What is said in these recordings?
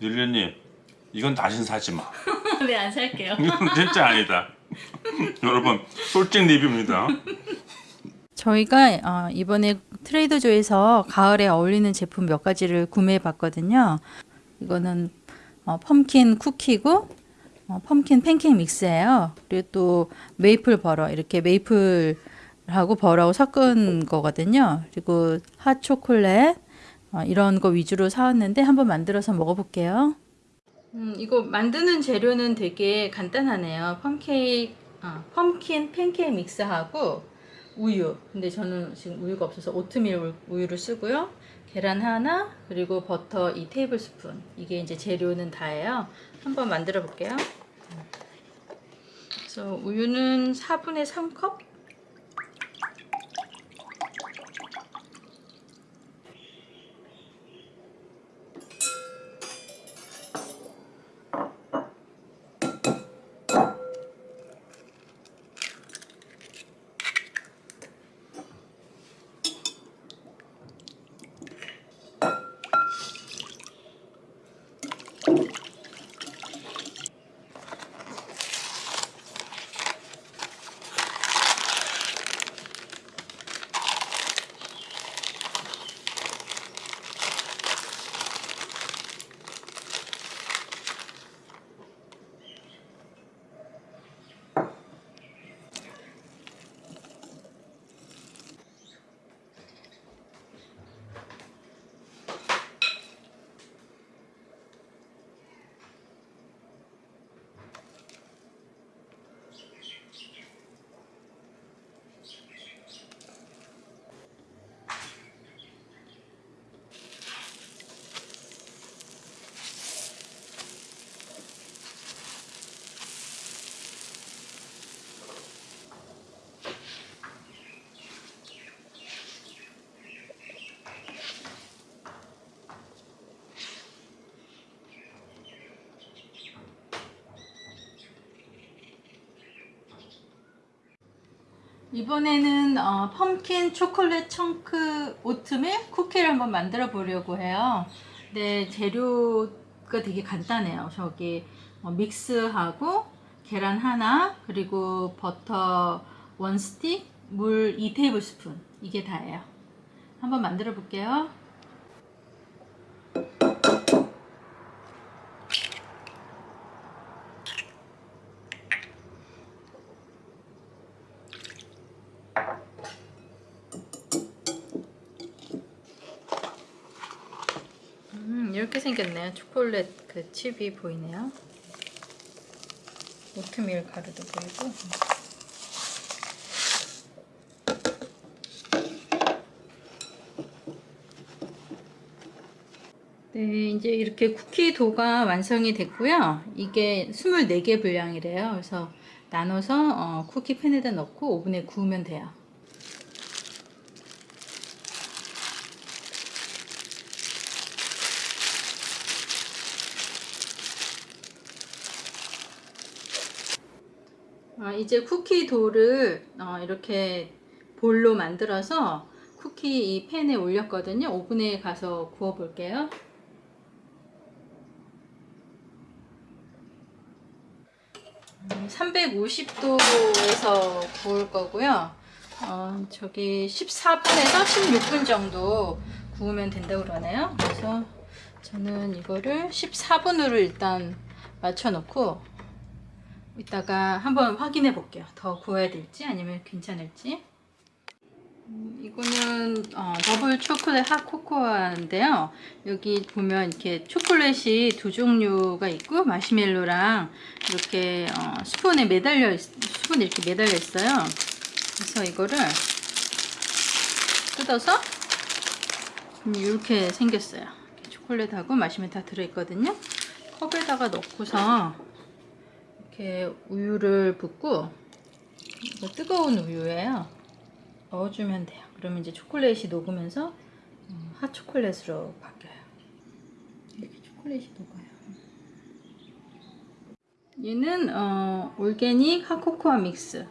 릴리님 이건 다신 사지 마. 네, 안 살게요. 이건 진짜 아니다. 여러분 솔직 리뷰입니다. 저희가 어, 이번에 트레이더조에서 가을에 어울리는 제품 몇 가지를 구매해 봤거든요. 이거는 어, pumpkin 쿠키고 어, pumpkin 팬케이크 mix예요. 그리고 또 maple butter 이렇게 maple하고 butter하고 섞은 거거든요. 그리고 핫 초콜릿 어, 이런 거 위주로 사왔는데 한번 만들어서 먹어볼게요. 음, 이거 만드는 재료는 되게 간단하네요. 펌케이크, 아, 펌킨 팬케이크 믹스하고 우유. 근데 저는 지금 우유가 없어서 오트밀 우- 우유를 쓰고요. 계란 하나, 그리고 버터 2 테이블 스푼. 이게 이제 재료는 다예요. 한번 만들어 볼게요. 그래서 우유는 4분의 3컵? 이번에는 어, 펌킨 초콜릿 청크 오트밀 쿠키를 한번 만들어 보려고 해요. 근데 재료가 되게 간단해요. 저기 어, 믹스하고 계란 하나 그리고 버터 원 스틱 물 2 테이블 스푼 이게 다예요. 한번 만들어 볼게요. 음, 이렇게 생겼네요. 초콜릿 그 칩이 보이네요. 오트밀 가루도 보이고. 네, 이제 이렇게 쿠키 도가 완성이 됐고요. 이게 24개 분량이래요. 그래서 나눠서 어, 쿠키 팬에다 넣고 오븐에 구우면 돼요. 아, 이제 쿠키 도를 어, 이렇게 볼로 만들어서 쿠키 이 팬에 올렸거든요. 오븐에 가서 구워 볼게요. 음, 350도에서 구울 거고요. 어, 저기 14분에서 16분 정도 구우면 된다고 그러네요. 그래서 저는 이거를 14분으로 일단 맞춰 놓고 이따가 한번 확인해 볼게요. 더 구워야 될지 아니면 괜찮을지. 음, 이거는 어, 더블 초콜릿 핫 코코아인데요. 여기 보면 이렇게 초콜릿이 두 종류가 있고 마시멜로랑 이렇게 어, 스푼에 매달려 있, 스푼 이렇게 매달려 있어요. 그래서 이거를 뜯어서 음, 이렇게 생겼어요. 초콜릿하고 마시멜로 다 들어있거든요. 컵에다가 넣고서 이렇게 우유를 붓고 뜨거운 우유예요. 넣어주면 돼요. 그러면 이제 초콜릿이 녹으면서 음, 핫 초콜릿으로 바뀌어요. 이렇게 초콜릿이 녹아요. 얘는 어, 올게닉 핫 코코아 믹스.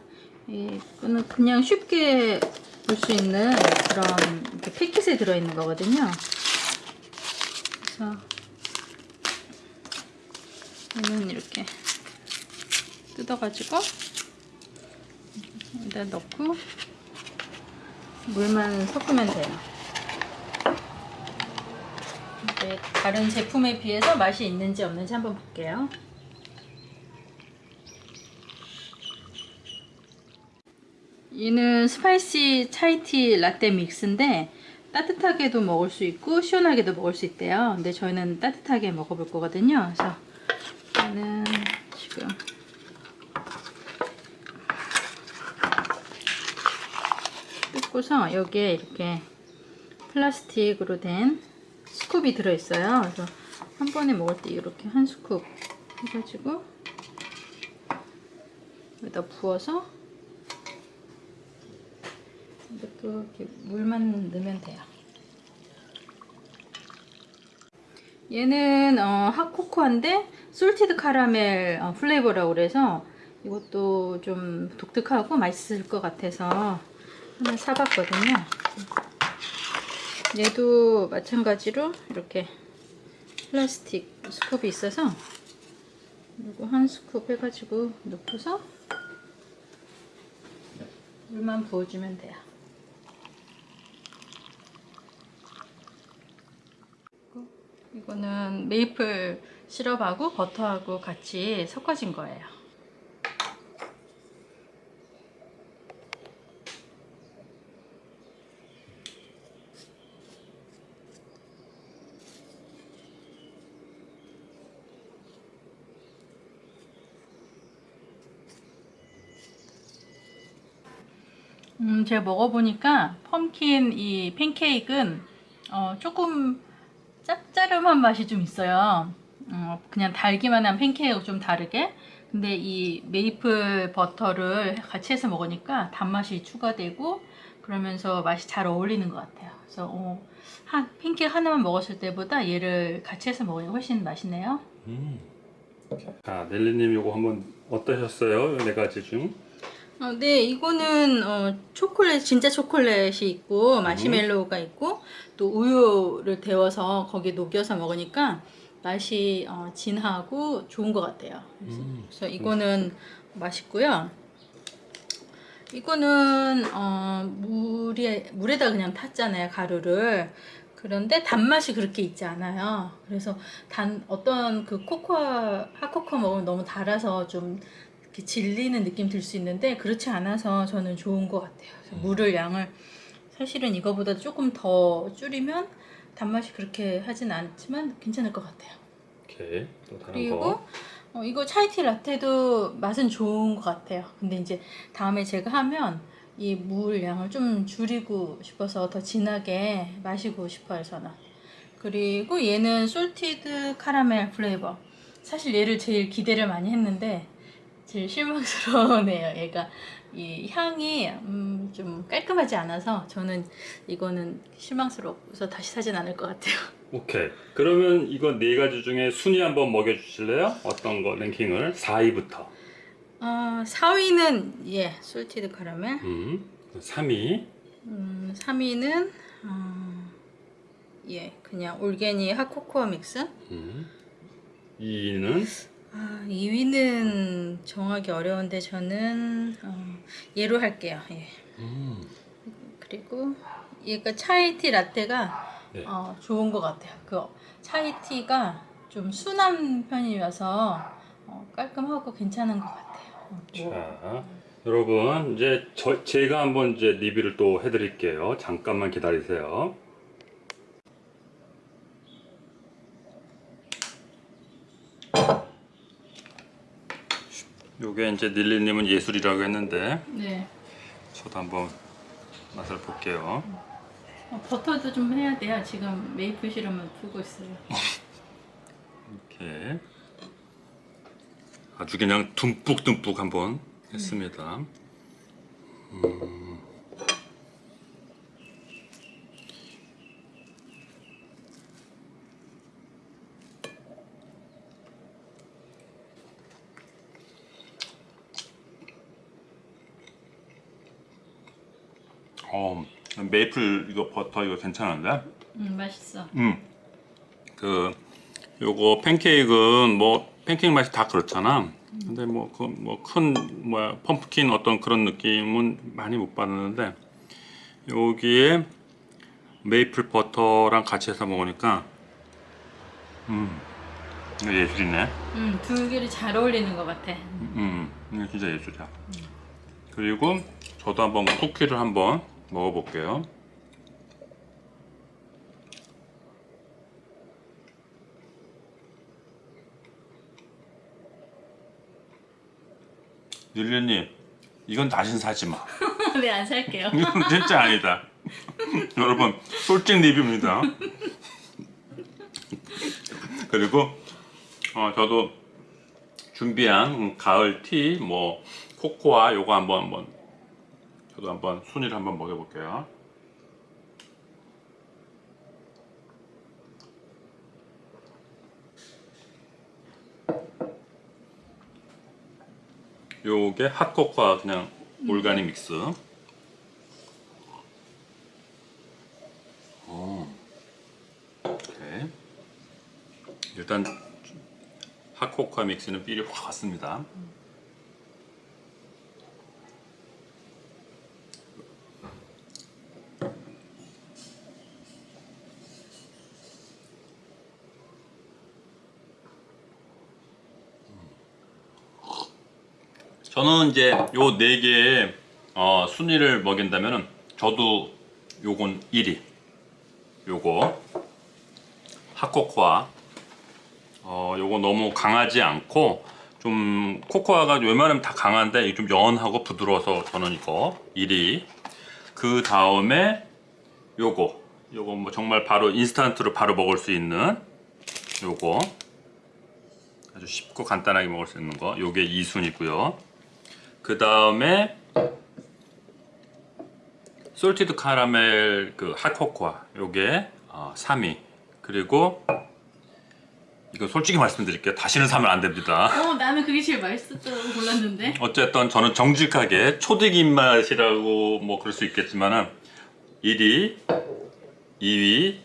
이거는 그냥 쉽게 볼 수 있는 그런 이렇게 패킷에 들어있는 거거든요. 그래서 얘는 이렇게 뜯어가지고 여기다 넣고 물만 섞으면 돼요. 이제 다른 제품에 비해서 맛이 있는지 없는지 한번 볼게요. 얘는 spicy chai tea latte mix인데 따뜻하게도 먹을 수 있고 시원하게도 먹을 수 있대요. 근데 저희는 따뜻하게 먹어볼 거거든요. 그래서 얘는 지금 뜯고서 여기에 이렇게 플라스틱으로 된 scoop이 들어있어요. 그래서 한 번에 먹을 때 이렇게 한 scoop 해가지고 여기다 부어서 이것도 이렇게 물만 넣으면 돼요. 얘는 어, hot cocoa인데 salted caramel 어, flavor라고 그래서 이것도 좀 독특하고 맛있을 것 같아서 하나 사봤거든요. 얘도 마찬가지로 이렇게 플라스틱 scoop이 있어서 그리고 한 스쿱 해가지고 넣고서 물만 부어주면 돼요. 이거는 메이플 시럽하고 버터하고 같이 섞어진 거예요. 음, 제가 먹어보니까 펌킨 이 팬케이크는 어, 조금 짭짤한 맛이 좀 있어요. 어, 그냥 달기만 한 팬케이크하고 좀 다르게. 근데 이 메이플 버터를 같이 해서 먹으니까 단맛이 추가되고 그러면서 맛이 잘 어울리는 것 같아요. 그래서 어, 한 팬케이크 하나만 먹었을 때보다 얘를 같이 해서 먹으니 훨씬 맛있네요. 음. 자, 넬리님 이거 한번 어떠셨어요? 네 가지 중. 어, 네, 이거는 어, 초콜릿 진짜 초콜릿이 있고 마시멜로우가 있고 또 우유를 데워서 거기에 녹여서 먹으니까 맛이 어, 진하고 좋은 것 같아요. 그래서, 음. 그래서 이거는 맛있고요. 이거는 어, 물에 물에다 그냥 탔잖아요 가루를. 그런데 단맛이 그렇게 있지 않아요. 그래서 단 어떤 그 코코아 핫코코 먹으면 너무 달아서 좀 이렇게 질리는 느낌 들 수 있는데 그렇지 않아서 저는 좋은 것 같아요. 그래서 물을 양을 사실은 이거보다 조금 더 줄이면 단맛이 그렇게 하진 않지만 괜찮을 것 같아요. 오케이. 또 다른 그리고 거. 어, 이거 차이티 라떼도 맛은 좋은 것 같아요. 근데 이제 다음에 제가 하면 이 물 양을 좀 줄이고 싶어서 더 진하게 마시고 싶어요, 저는. 그리고 얘는 salted caramel flavor. 사실 얘를 제일 기대를 많이 했는데 제일 실망스러웠네요. 얘가 이 향이 음, 좀 깔끔하지 않아서 저는 이거는 실망스럽고서 다시 사진 않을 것 같아요. 오케이. 그러면 이거 네 가지 중에 순위 한번 매겨 주실래요? 어떤 거 랭킹을? 4위부터. 어, 4위는 예, salted caramel. 음. 3위. 음, 3위는 어, 예, 그냥 올게니 핫코코아 믹스. 음. 2위는 아, 2위는 정하기 어려운데 저는 어, 얘로 할게요. 예. 음. 그리고 얘가 차이티 라떼가 네. 어, 좋은 것 같아요. 그 차이티가 좀 순한 편이어서 어, 깔끔하고 괜찮은 것 같아요. 자, 여러분 이제 저, 제가 한번 이제 리뷰를 또 해드릴게요. 잠깐만 기다리세요. 요게 이제 닐리님은 예술이라고 했는데 네. 저도 한번 맛을 볼게요. 어, 버터도 좀 해야 돼요. 지금 메이플 시럽만 풀고 있어요. 이렇게 아주 그냥 듬뿍듬뿍 한번 했습니다. 음. 어, 메이플 이거 버터 이거 괜찮은데? 음, 맛있어. 음. 그 요거 팬케이크는 뭐 팬케이크 맛이 다 그렇잖아. 근데 뭐 그 뭐 큰 뭐야 펌프킨 어떤 그런 느낌은 많이 못 받았는데 여기에 메이플 버터랑 같이 해서 먹으니까 음 이거 예술이네. 음, 두 개를 잘 어울리는 것 같아. 음 이거 진짜 예술이야. 그리고 저도 한번 쿠키를 한번 먹어볼게요. 릴리님 이건 다신 사지 마. 네, 안 살게요. 이건 진짜 아니다. 여러분 솔직 리뷰입니다. 그리고 어, 저도 준비한 가을 티, 뭐 코코아 요거 한번 한번 저도 한번 순위를 한번 먹여볼게요. 요게 핫코코아 그냥 올가닉 믹스. 어. 오케이. 일단 핫코코아 믹스는 삘이 확 왔습니다. 저는 이제 요 네 개의 어, 순위를 먹인다면은 저도 요건 1위. 요거. 핫코코아. 어 요거 너무 강하지 않고 좀 코코아가 웬만하면 다 강한데 좀 연하고 부드러워서 저는 이거 1위. 그 다음에 요거. 요거 뭐 정말 바로 인스턴트로 바로 먹을 수 있는 요거. 아주 쉽고 간단하게 먹을 수 있는 거. 요게 2순위고요 그 다음에 솔티드 카라멜 그 핫코코아 요게 어, 3위 그리고 이거 솔직히 말씀드릴게요. 다시는 사면 안 됩니다. 어, 나는 그게 제일 맛있었다고 골랐는데. 어쨌든 저는 정직하게 초딩 입맛이라고 뭐 그럴 수 있겠지만 은 1위 2위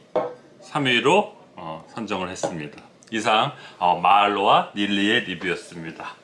3위로 어, 선정을 했습니다. 이상 어, 마알로와 닐리의 리뷰였습니다